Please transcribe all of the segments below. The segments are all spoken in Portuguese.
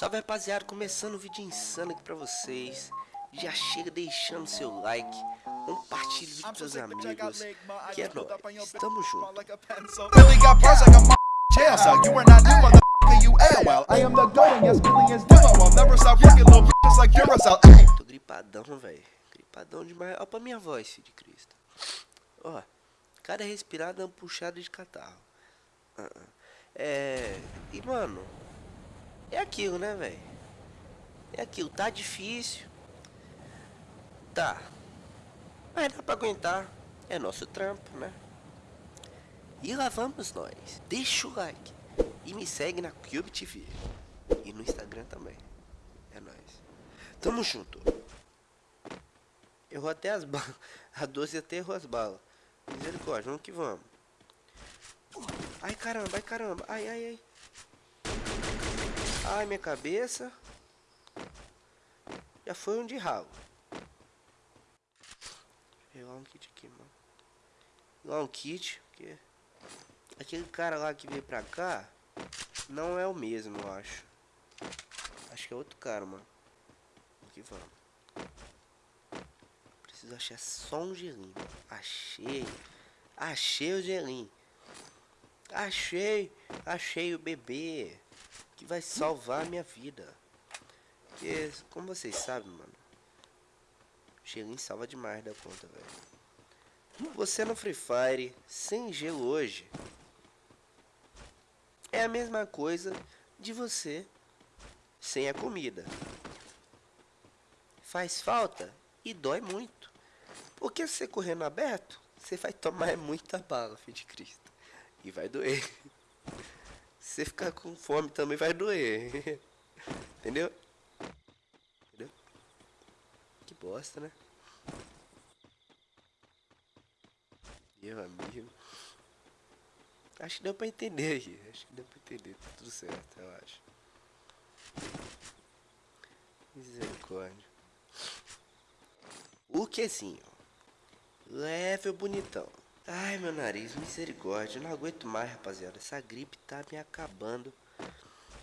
Salve rapaziada, começando o vídeo insano aqui pra vocês. Já chega deixando seu like. Compartilhe o vídeo com seus amigos. Que é nóis, tamo junto. Tô gripadão, velho Gripadão demais, ó pra minha voz, filho de Cristo. Ó, cada respirada é uma puxada de catarro. Uh -uh. É... E mano É aquilo, né, velho É aquilo, tá difícil Tá Mas dá pra aguentar É nosso trampo, né e lá vamos nós. Deixa o like. E me segue na Cube TV. E no Instagram também. É nóis. Tamo junto. Errou até as balas. A 12 até errou as balas. Misericórdia, vamos que vamos. Ai caramba, ai caramba. Ai, ai, ai. Ai, minha cabeça. Já foi um de ralo. Vou pegar um kit aqui, mano. Pegar um kit, porque... Aquele cara lá que veio pra cá não é o mesmo, eu acho. Acho que é outro cara, mano. Aqui vamos. Preciso achar só um gelinho. Achei. Achei o gelinho. Achei. Achei o bebê. Que vai salvar a minha vida. Porque, como vocês sabem, mano. O gelinho salva demais da conta, velho. Você no Free Fire, sem gelo hoje, é a mesma coisa de você sem a comida. Faz falta e dói muito. Porque se você correr no aberto, você vai tomar muita bala, filho de Cristo. E vai doer. Se você ficar com fome também vai doer. Entendeu? Entendeu? Que bosta, né? Meu amigo. Acho que deu pra entender aqui. Acho que deu pra entender. Tá tudo certo, eu acho. Misericórdia. O quesinho. Level bonitão. Ai, meu nariz, misericórdia. Eu não aguento mais, rapaziada. Essa gripe tá me acabando.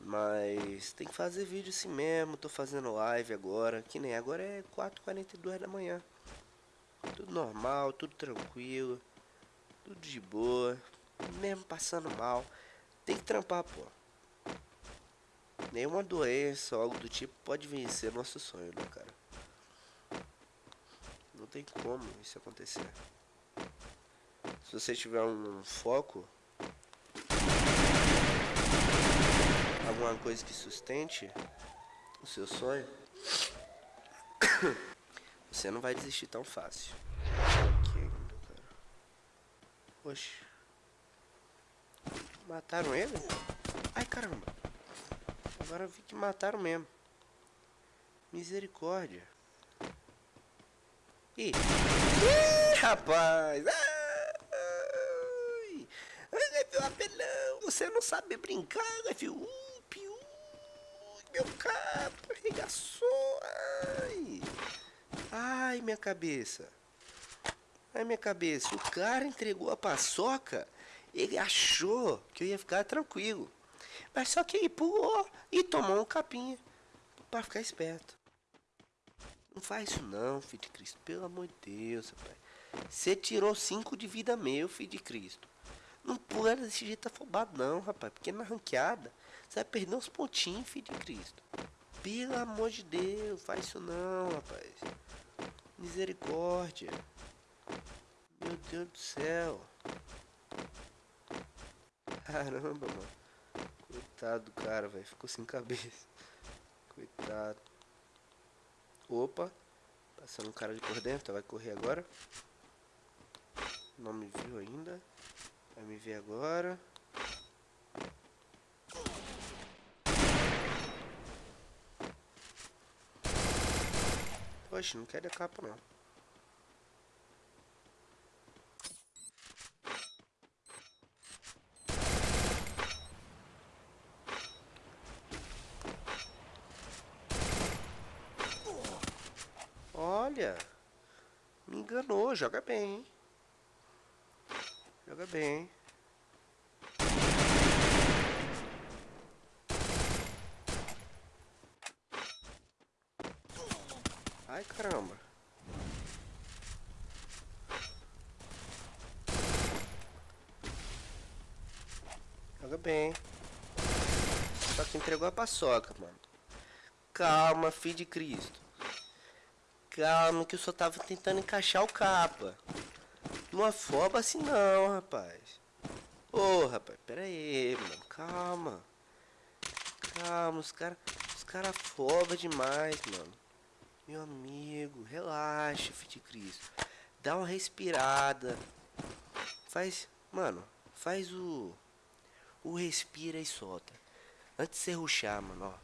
Mas tem que fazer vídeo assim mesmo. Tô fazendo live agora. Que nem agora é 4h42 da manhã. Tudo normal, tudo tranquilo. Tudo de boa mesmo passando mal, tem que trampar, pô. Nenhuma doença ou algo do tipo pode vencer nosso sonho, né, cara? Não tem como isso acontecer. Se você tiver um foco, alguma coisa que sustente o seu sonho, você não vai desistir tão fácil. Aqui ainda, cara. Oxe. Mataram ele? Ai, caramba. Agora eu vi que mataram mesmo. Misericórdia. Ih. Ih, rapaz. Ai. Ai, meu apelão. Você não sabe brincar, né, filho? Uh, piu. Meu cabo arregaçou. Ai. Ai, minha cabeça. Ai, minha cabeça. O cara entregou a paçoca ele achou que eu ia ficar tranquilo. Mas só que ele pulou e tomou um capinha para ficar esperto. Não faz isso não, filho de Cristo. Pelo amor de Deus, rapaz. Você tirou cinco de vida meu, filho de Cristo. Não pula desse jeito afobado não, rapaz. Porque na ranqueada, você vai perder uns pontinhos, filho de Cristo. Pelo amor de Deus, faz isso não, rapaz. Misericórdia. Meu Deus do céu. Caramba, mano. Coitado do cara, velho. Ficou sem cabeça. Coitado. Opa. Passando um cara de por dentro. Vai correr agora. Não me viu ainda. Vai me ver agora. Poxa, não quer a capa não. Olha, me enganou, joga bem, hein? Joga bem, hein? Ai, caramba. Joga bem, hein? Só que entregou a paçoca, mano. Calma, filho de Cristo. Calma, que eu só tava tentando encaixar o capa. Não afoba assim não, rapaz. Ô, oh, rapaz, pera aí, mano. Calma. Calma, os caras os cara afobam demais, mano. Meu amigo, relaxa, filho de Cristo. Dá uma respirada. Faz, mano, faz o... O respira e solta. Antes de você ruxar, mano, ó.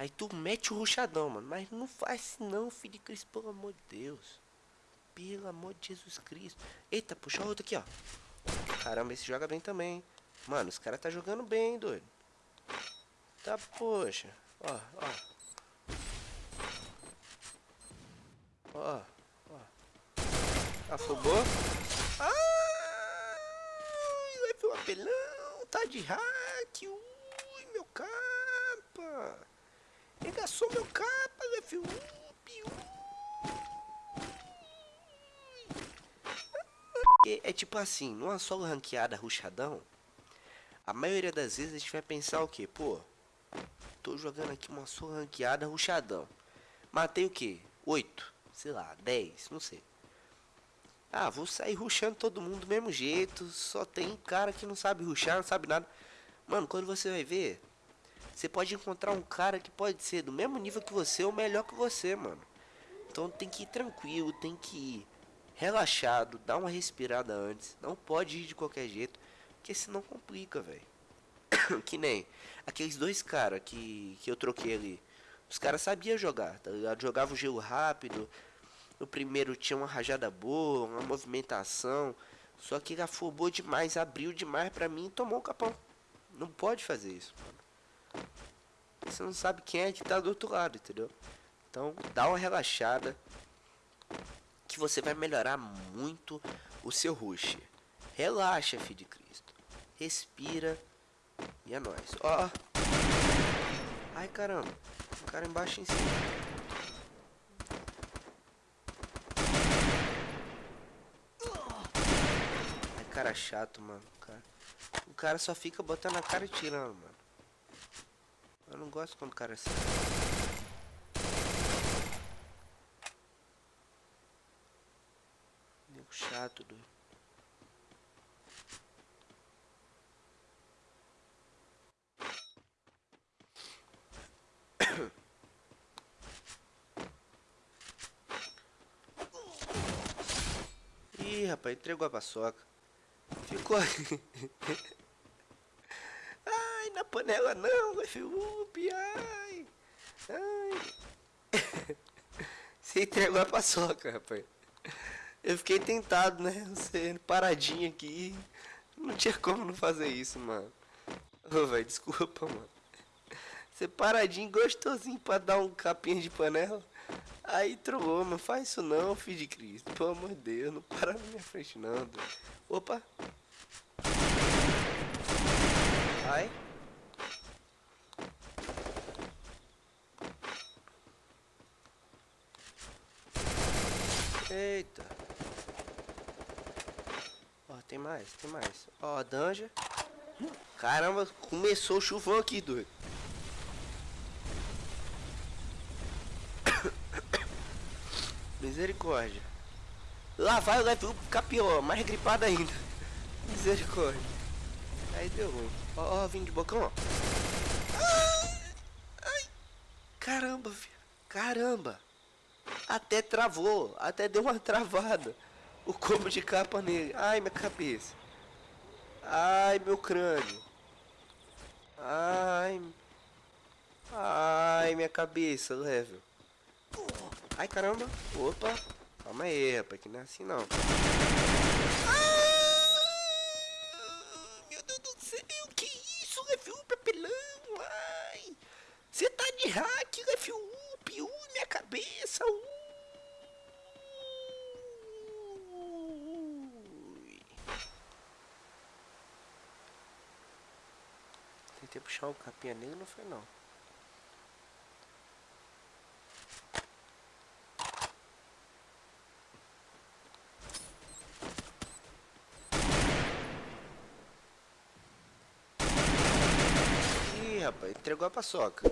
Aí tu mete o ruxadão, mano. Mas não faz não, filho de Cristo, pelo amor de Deus. Pelo amor de Jesus Cristo. Eita, puxa outro aqui, ó. Caramba, esse joga bem também. Mano, os caras tá jogando bem, doido. Tá, poxa. Ó, ó. Ó, ó. Ai, vai pro apelão. Tá de hack. Ui, meu capa. Regaçou meu capa, F1, É tipo assim, numa solo ranqueada ruchadão, a maioria das vezes a gente vai pensar o que? Pô, tô jogando aqui uma solo ranqueada ruchadão. Matei o que? 8, sei lá, 10, não sei. Ah, vou sair ruxando todo mundo do mesmo jeito, só tem cara que não sabe ruxar, não sabe nada. Mano, quando você vai ver, você pode encontrar um cara que pode ser do mesmo nível que você ou melhor que você, mano. Então tem que ir tranquilo, tem que ir relaxado, dar uma respirada antes. Não pode ir de qualquer jeito, porque senão complica, velho. que nem aqueles dois caras que, que eu troquei ali. Os caras sabiam jogar, tá ligado? Jogavam o gelo rápido. O primeiro tinha uma rajada boa, uma movimentação. Só que ele afobou demais, abriu demais pra mim e tomou o capão. Não pode fazer isso. Você não sabe quem é que tá do outro lado, entendeu? Então, dá uma relaxada que você vai melhorar muito o seu rush. Relaxa, filho de Cristo. Respira e é nóis. Ó. Ai, caramba. O cara embaixo em cima. Ai, cara chato, mano. Cara, o cara só fica botando a cara e tirando, mano. Eu não gosto quando o cara assim. Nego chato, doido. Ih, rapaz, entregou a paçoca. Ficou panela não, F-Up, ai. Ai. Você entregou a paçoca, rapaz. Eu fiquei tentado, né? Você paradinho aqui. Não tinha como não fazer isso, mano. Ô, oh, velho, desculpa, mano. Você paradinho, gostosinho pra dar um capinha de panela. Aí trollou, não faz isso não, filho de Cristo. Pelo amor de Deus, não para na minha frente não. Opa. Ai. Eita. Ó, tem mais, tem mais. Ó, a danja. Caramba, começou o chuvão aqui, doido. Misericórdia. Lá vai o level ficar pior, mais gripado ainda. Misericórdia. Aí deu ruim. Ó, ó, vim de bocão, ó. Ai, ai. Caramba, filho. Caramba. Até travou, até deu uma travada. O combo de capa nele. Ai, minha cabeça. Ai, meu crânio. Ai. Ai, minha cabeça, level. Ai, caramba. Opa. Calma aí, rapaz, que não é assim não. meu tentei puxar o capinha nele não foi não. Ih, rapaz, entregou a paçoca.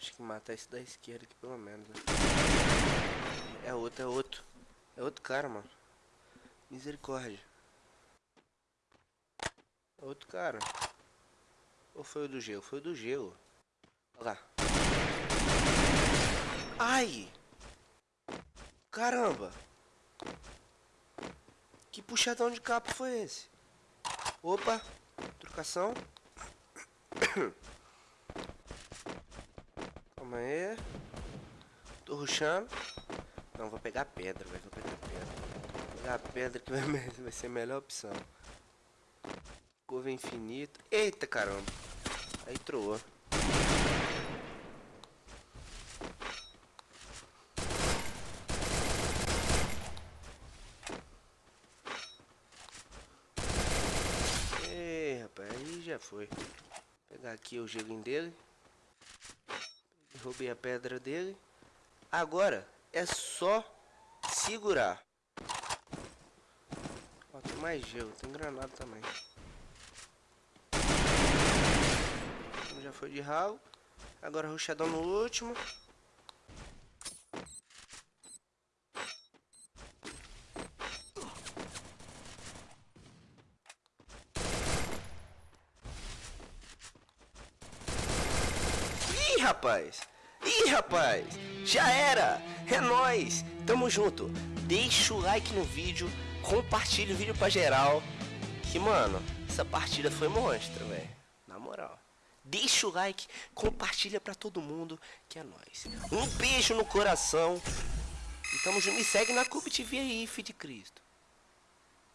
Acho que matar esse da esquerda aqui pelo menos. Né? É outro, é outro. É outro cara, mano. Misericórdia. É outro cara. Ou foi o do gelo? Foi o do gelo. Olha lá. Ai! Caramba! Que puxadão de capa foi esse? Opa! Trocação. Calma aí. Tô ruxando. Não, vou pegar pedra, velho. Vou pegar pedra. Vou pegar pedra que vai, vai ser a melhor opção. Curva infinita. Eita caramba. Aí troou. Ei, rapaz, aí já foi. Vou pegar aqui o gelinho dele. Roubei a pedra dele. Agora é só segurar. Ó, tem mais gelo, tem granada também. Já foi de ralo. Agora ruxadão no último. Ih, rapaz! Ih, rapaz! Já era! É nóis! Tamo junto! Deixa o like no vídeo, compartilha o vídeo pra geral. Que, mano, essa partida foi monstro, velho. Na moral deixa o like, compartilha pra todo mundo, que é nóis. Um beijo no coração. E tamo junto. Me segue na Cube TV aí, filho de Cristo.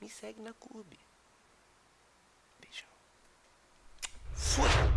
Me segue na Cube. Beijão. Fui.